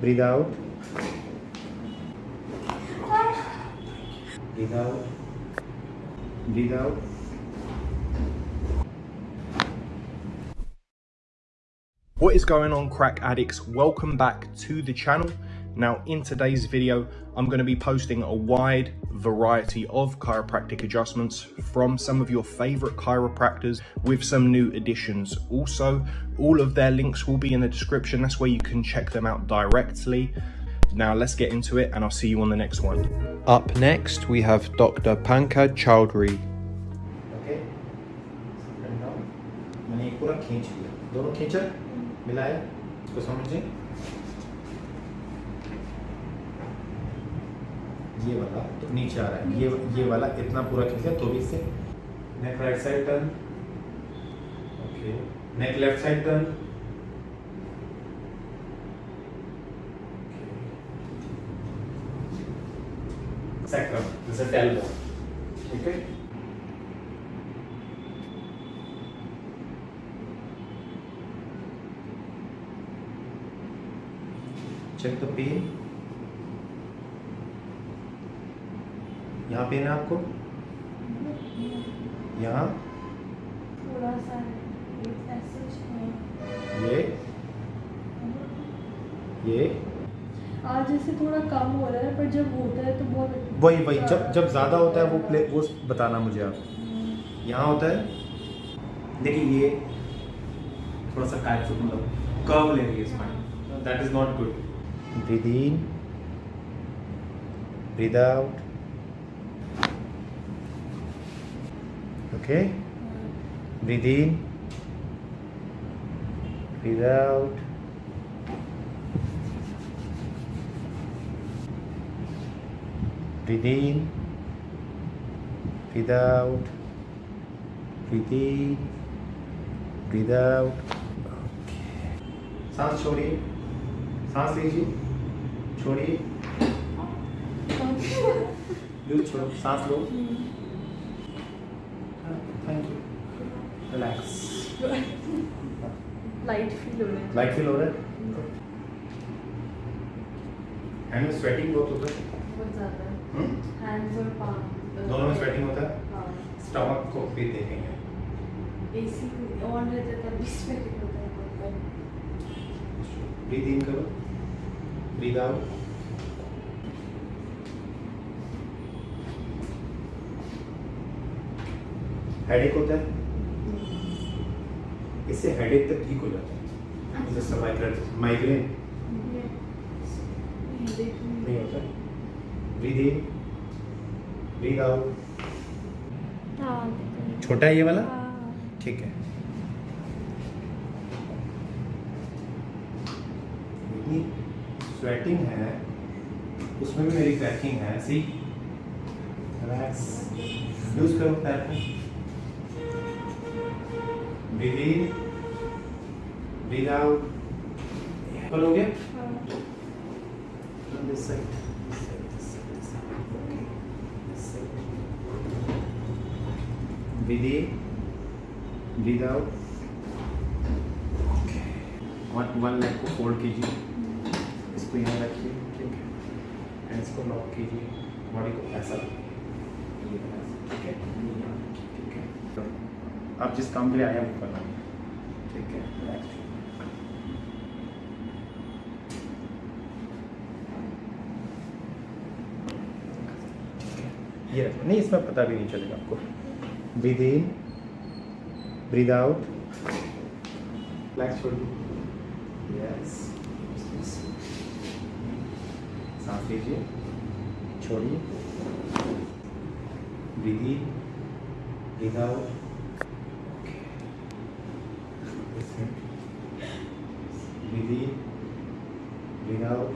breathe out breathe out breathe out What is going on crack addicts? Welcome back to the channel. Now in today's video, I'm going to be posting a wide variety of chiropractic adjustments from some of your favorite chiropractors with some new additions. Also, all of their links will be in the description. That's where you can check them out directly. Now let's get into it and I'll see you on the next one. Up next, we have Dr. Pankaj Chowdhury. Okay. मैंने पूरा खींच लिया दोनों खींचा मिलाया इसको समझे ये वाला तो नीचे आ रहा है ये ये वाला इतना पूरा खींचा तो भी इससे। Neck right side turn okay neck left side turn sacrum this is tailbone okay check the pain यहाँ पेन है आपको? यहाँ? ये? ये? आज जैसे थोड़ा कम हो रहा है पर जब होता है तो बहुत वही वही जब जब ज़्यादा होता है वो प्ले वो बताना मुझे आप। यहाँ होता है? देखिए ये थोड़ा सा काट मतलब कर्व ले रही है spine that is not good breathe in breathe out okay breathe in breathe out breathe in breathe out breathe in breathe out Okay. सांस छोड़िए सांस लीजिए छोड़िए छोड़ो सांस लो thank you relax light feel हो रहा है। लाइट फील हो रहा है? हैंड में स्वेटिंग बहुत होता है? बहुत ज़्यादा। हम्म? हैंड्स और पाम दोनों में स्वेटिंग होता है? हाँ। स्टमक को भी देखेंगे। एसी ऑन रहता है तभी स्वेटिंग होता है बहुत ब्रीद इन करो। ब्रीद आउट हेडेक होता है? इससे हेडेक तक ठीक हो जाता है। जैसे माइग्रेन माइग्रेन नहीं होता। ब्रीद इन ब्रीद आउट छोटा है ये वाला? ठीक है। स्वेटिंग है उसमें भी मेरी क्रैकिंग है। सी रिलैक्स यूज़ करो पैर को विलीन विराम बोलोगे? विधि विद आउट वन लेग को फोल्ड कीजिए इसको यहाँ रखिए ठीक है इसको लॉक कीजिए बॉडी को ऐसा आप जिस काम के लिए आए हैं वो करना ठीक है रिलैक्स ये नहीं इसमें पता भी नहीं चलेगा आपको। Breathe in breathe out relax छोड़िए यस सांस लीजिए छोड़िए। Breathe in breathe out breathe in breathe out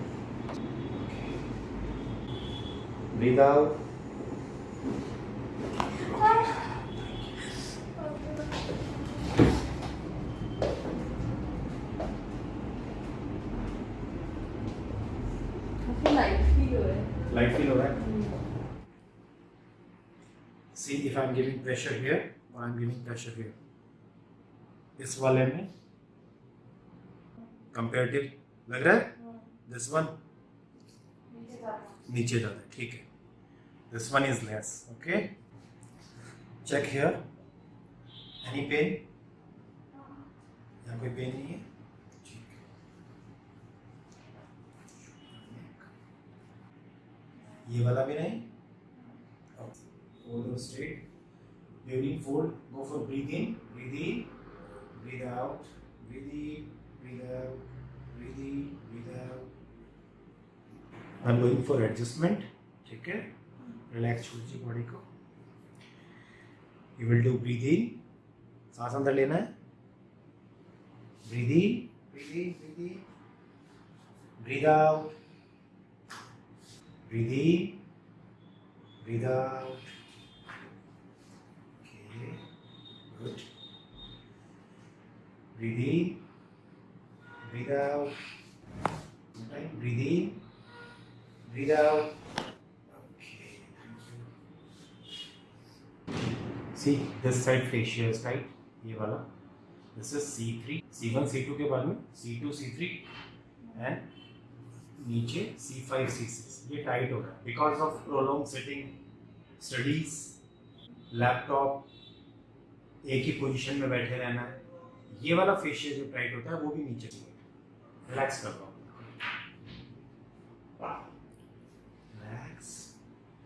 light feel हो रहा है see, if I'm giving pressure here or I'm giving pressure here. इस वाले में कंपेरेटिव लग रहा है? दिस वन नीचे ज़्यादा है ठीक है। this one is less, okay? Check here. Any pain? yahan pain nahi ये वाला भी नहीं? Folder state breathing fold go for breathing breathe in breathe out breathe in breathe out breathe in breathe out I am going for adjustment ठीक है? Relax छोड़ दीजिए body को you will do in सांस अंदर लेना है breathe in in breathe out breathe in breathe out. Breathe in, breathe out. Okay, breathe in, breathe out. Okay, thank you. This side fascia is tight. ये वाला. This is C3, C1, C2 के बाद में C2, C3 and नीचे C5, C6 ये tight हो रहा है because of prolong sitting studies laptop एक ही पोजीशन में बैठे रहना है। ये वाला फेशियल जो टाइट होता है वो भी नीचे रिलैक्स कर दो relax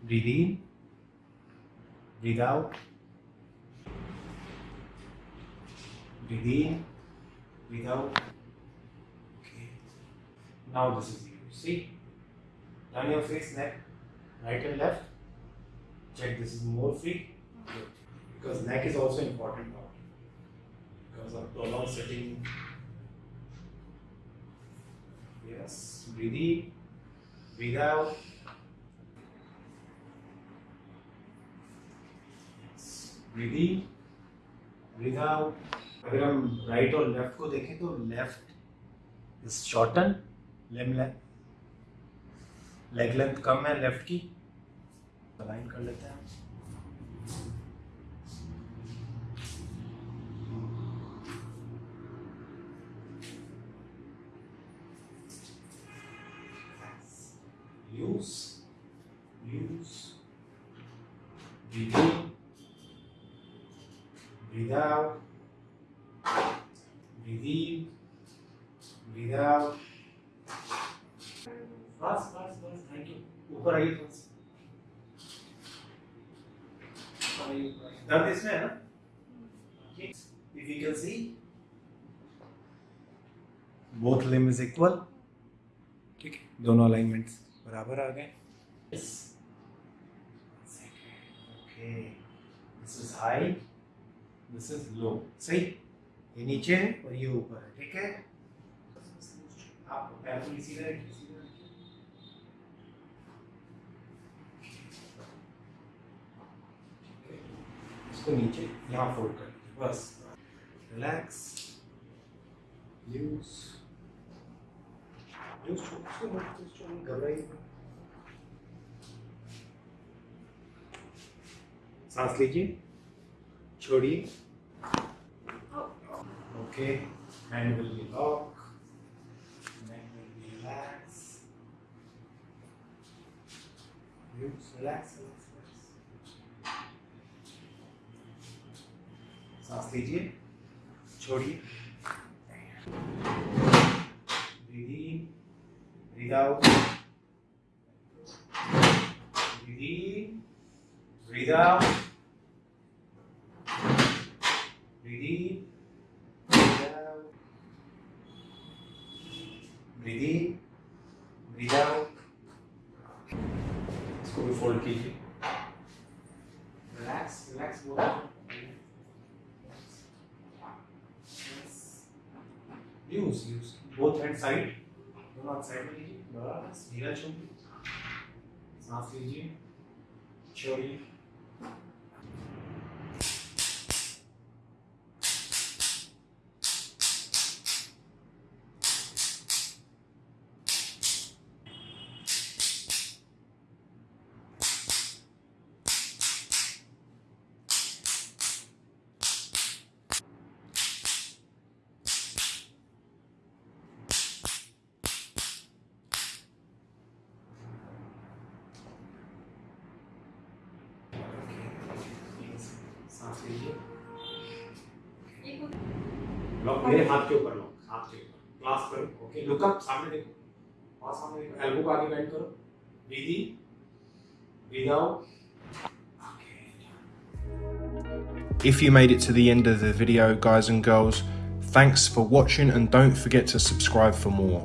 breathe in breathe out within, without. Okay. Now this is you. See, turn your face neck, right and left. Check this is more free. Good. Because neck is also important part. Because of prolonged sitting. Yes, breathe in, breathe out. Breathe in, breathe out. अगर हम right और left को देखें तो left is shorten lame leg length कम है left की। Align कर लेते हैं use breathe out बस बस बस थैंक यू ऊपर आइए थोड़ा सा दर्द इसमें है ना if you can see both limb is equal ठीक है दोनों अलाइनमेंट्स बराबर आ गए okay this is high this is low सही ये नीचे है और ये ऊपर है, ठीक है? आप पैर इसको नीचे, यहाँ फोल्ड कर दीजिए, बस। रिलैक्स यूज़ छोड़ छोड़, घबराइए सांस लीजिए, छोड़िए। Okay hand will be lock neck will be relax Use, relax relax relax सांस लीजिए छोड़िए out breathe out breathe in breathe out breathe in इसको भी फोल्ड कीजिए। रिलैक्स रिलैक्स बोलो use use both hand side दोनों हाथ साइड में लीजिए बस धीरा छोड़िए। सांस लीजिए। छोड़िए। लॉक मेरे हाथ के ऊपर लॉक हाथ के ऊपर क्लास करो ओके लुक अप सामने देखो और सामने देखो एल्बो को आगे बेंड करो breathe in breathe out If you made it to the end of the video, guys and girls, thanks for watching and don't forget to subscribe for more.